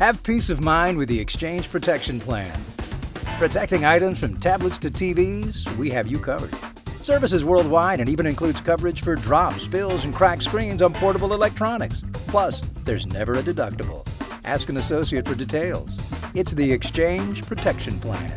Have peace of mind with the Exchange Protection Plan. Protecting items from tablets to TVs, we have you covered. Services worldwide and even includes coverage for drops, spills, and cracked screens on portable electronics. Plus, there's never a deductible. Ask an associate for details. It's the Exchange Protection Plan.